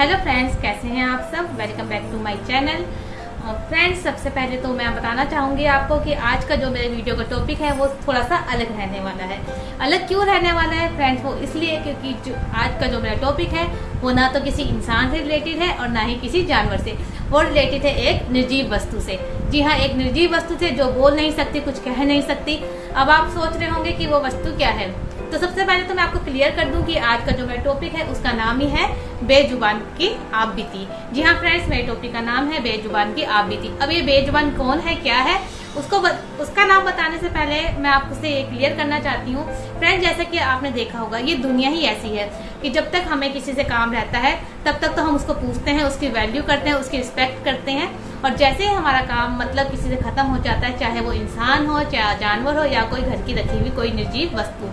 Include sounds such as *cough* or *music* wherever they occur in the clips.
Hello friends कैसे हैं आप सब? Welcome back to my channel friends सबसे पहले तो मैं बताना चाहूँगी आपको कि आज का जो मेरे वीडियो का टॉपिक है, वो थोड़ा सा अलग रहने वाला है। अलग क्यों रहने वाला है? फ्रेंड्स वो इसलिए क्योंकि जो आज का जो मेरा टॉपिक है, वो ना तो किसी इंसान से रिलेटेड है और ना ही किसी जानवर से। वो रिलेटेड है एक निर्जीव वस्तु से। जी हाँ एक निर्जीव वस्तु से जो बोल नहीं सकती, कुछ कह नहीं सकती। अब आप सोच रहे होंगे कि वो वस्तु क्या है? तो सबसे पहले तो मैं आपको क्लियर कर दूँ कि आज का जो मेरा टॉपिक है, उसका नाम ही है बेजुबान की आप बीती जी हाँ फ्रेंड्स मेरे टॉपिक का नाम है बेजुबान की आप बीती अब ये बेजुबान कौन है, क्या है, उसको उसका नाम बताने से पहले मैं आपसे ये क्लियर करना चाहती हूँ। फ्रेंड जैसे कि आपने देखा होगा, ये दुनिया ही ऐसी है कि जब तक हमें किसी से काम रहता है, तब तक तो हम उसको पूछते हैं, उसकी वैल्यू करते हैं, उसकी रिस्पेक्ट करते हैं। और जैसे ही हमारा काम मतलब किसी से खत्म हो जाता है, चाहे वो इंसान हो, चाहे जानवर हो, या कोई घर की रखी हुई कोई निर्जीव वस्तु।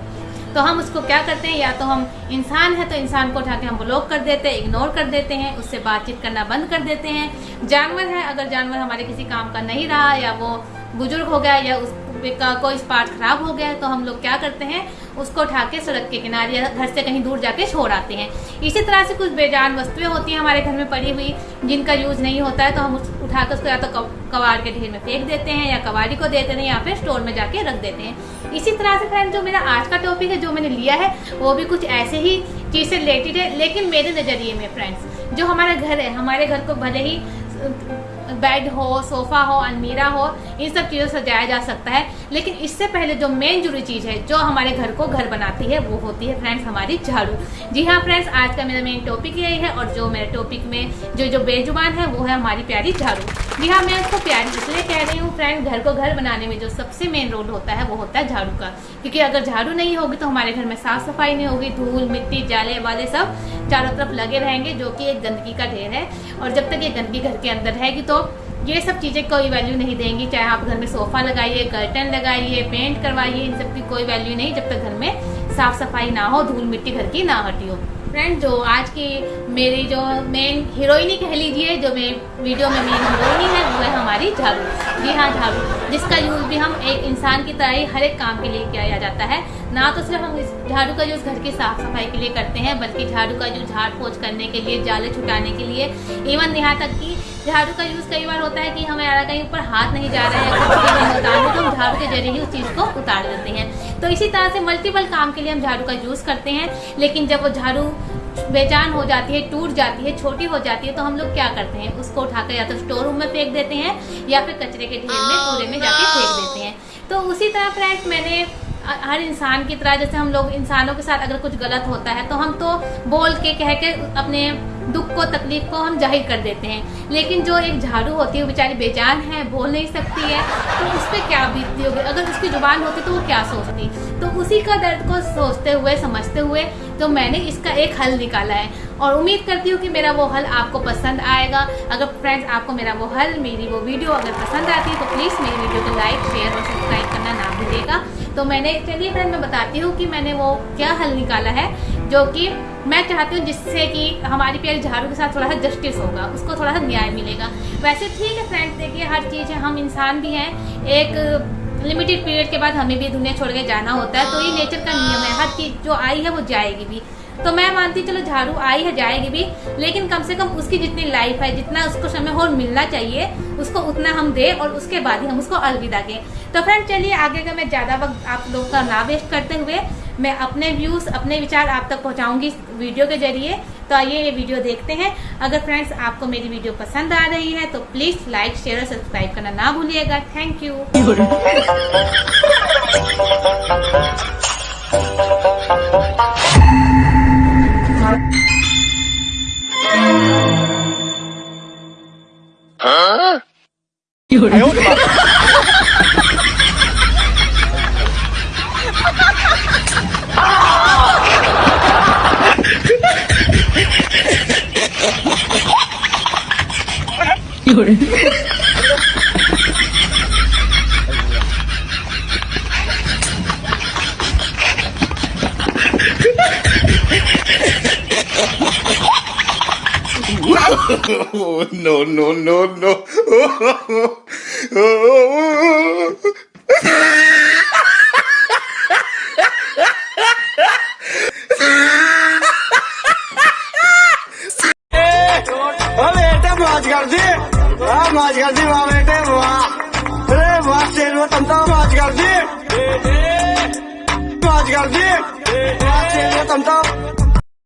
तो हम उसको क्या करते हैं? या तो हम इंसान है तो इंसान को उठा के हम ब्लॉक कर देते हैं इग्नोर कर देते हैं, उससे बातचीत करना बंद कर देते हैं। जानवर है, अगर जानवर हमारे किसी काम का नहीं रहा, या वो बुज़ुर्ग हो गया, या उस का कोई पार्ट खराब हो गया है तो हम लोग क्या करते हैं, उसको उठा के सड़क के किनारे या घर से कहीं दूर जाके छोड़ आते हैं। इसी तरह से कुछ बेजान वस्तुएँ होती हैं हमारे घर में पड़ी हुई, जिनका यूज़ नहीं होता है तो हम उठा कर उसको या तो कबाड़ के ढेर में फेंक देते हैं या कबाड़ी को देते हैं या फिर स्टोर में जाके रख देते हैं। इसी तरह से फ्रेंड जो मेरा आज का टॉपिक है, जो मैंने लिया है, वो भी कुछ ऐसे ही चीज़ से रिलेटेड है, लेकिन मेरे नज़रिए में फ्रेंड्स जो हमारा घर है, हमारे घर को भले ही बेड हो, सोफा हो, अलमीरा हो, इन सब चीज़ों सजाया जा सकता है। लेकिन इससे पहले जो मेन जुड़ी चीज़ है, जो हमारे घर को घर बनाती है, वो होती है फ्रेंड्स हमारी झाड़ू। जी हाँ फ्रेंड्स आज का मेरा मेन टॉपिक यही है और जो मेरे टॉपिक में जो जो बेजुबान है, वो है हमारी प्यारी झाड़ू। जी हाँ मैं उसको प्यारी इसलिए कह रही हूँ, फ्रेंड, घर को घर बनाने में जो सबसे मेन रोल होता है, वो होता है झाड़ू का। क्योंकि अगर झाड़ू नहीं होगी तो हमारे घर में साफ़ सफ़ाई नहीं होगी, धूल, मिट्टी, जाले, वाले सब चारों तरफ़ लगे रहेंगे, जो कि एक गंदगी का ढेर है। और जब तक ये गंदगी घर के अंदर रहेगी तो ये सब चीज़ें कोई वैल्यू नहीं देंगी, चाहे आप घर में सोफा लगाइए कर्टन लगाइए पेंट करवाइए, इन सब की कोई वैल्यू नहीं, जब तक घर में साफ़ सफ़ाई ना हो, धूल, मिट्टी घर की ना हटी हो। फ्रेंड जो आज की मेरी जो मेन हीरोइनी कह लीजिए, जो मैं वीडियो में मेन हीरोइनी है, वो है हमारी झाड़ू। जी हाँ झाड़ू। जिसका यूज़ भी हम एक इंसान की तरह ही हर एक काम के लिए किया जाता है। ना तो सिर्फ़ हम इस झाड़ू का यूज़ घर की साफ़ सफ़ाई के लिए करते हैं, बल्कि झाड़ू का यूज़ झाड़ पोछ करने के लिए, जाले छुटाने के लिए इवन यहाँ तक कि झाड़ू का यूज़ कई बार होता है कि हमारा कहीं ऊपर हाथ नहीं जा रहा है, कुछ नहीं तो हम झाड़ू के ज़रिए ही उस चीज़ को उतार देते हैं। तो इसी तरह से मल्टीपल काम के लिए हम झाड़ू का यूज़ करते हैं, लेकिन जब वो झाड़ू बेजान हो जाती है, टूट जाती है, छोटी हो जाती है तो हम लोग क्या करते हैं, उसको उठाकर या तो स्टोर रूम में फेंक देते हैं, या फिर कचरे के ढेर में कूड़े में जाके फेंक देते हैं। तो उसी तरह फ्रेंड्स मैंने हर इंसान की तरह जैसे हम लोग इंसानों के साथ अगर कुछ गलत होता है तो हम तो बोल के कह के अपने दुख को, तकलीफ़ को हम ज़ाहिर कर देते हैं। लेकिन जो एक झाड़ू होती है बेचारी बेजान है, बोल नहीं सकती है तो उस पर क्या बीतती होगी? अगर उसकी ज़ुबान होती तो वो क्या सोचती? तो उसी का दर्द को सोचते हुए, समझते हुए तो मैंने इसका एक हल निकाला है। और उम्मीद करती हूँ कि मेरा वो हल आपको पसंद आएगा। अगर फ्रेंड्स आपको मेरा वो हल, मेरी वो वीडियो अगर पसंद आती है तो प्लीज़ मेरी वीडियो को लाइक शेयर और सब्सक्राइब करना ना भूलिएगा। तो मैंने, चलिए फ्रेंड मैं बताती हूँ कि मैंने वो क्या हल निकाला है, जो कि मैं चाहती हूँ जिससे कि हमारी प्यारी झाड़ू के साथ थोड़ा सा जस्टिस होगा, उसको थोड़ा सा न्याय मिलेगा। वैसे ठीक है फ्रेंड देखिए हर चीज़ है, हम इंसान भी हैं, एक लिमिटेड पीरियड के बाद हमें भी दुनिया छोड़ के जाना होता है तो ये नेचर का नियम है, हर चीज़ जो आई है वो जाएगी भी। तो मैं मानती चलो झाड़ू आई है, जाएगी भी, लेकिन कम से कम उसकी जितनी लाइफ है, जितना उसको समय और मिलना चाहिए, उसको उतना हम दे और उसके बाद ही हम उसको अलविदा दें तो फ्रेंड चलिए आगे का मैं ज़्यादा वक्त आप लोगों का ना वेस्ट करते हुए मैं अपने व्यूज़ अपने विचार आप तक पहुंचाऊँगी वीडियो के ज़रिए। तो आइए ये वीडियो देखते हैं। अगर फ्रेंड्स आपको मेरी वीडियो पसंद आ रही है तो प्लीज़ लाइक शेयर और सब्सक्राइब करना ना भूलिएगा। Thank you? 얼굴. 아니, 오지 마. 이걸. 人。no, *laughs* no, no, no. मौज कर दी वाह मौज कर दी वाह बेटे वाह अरे वाह शेर वो तुम तो मौज कर दी मौज कर दी वाह शेर वो तुम तो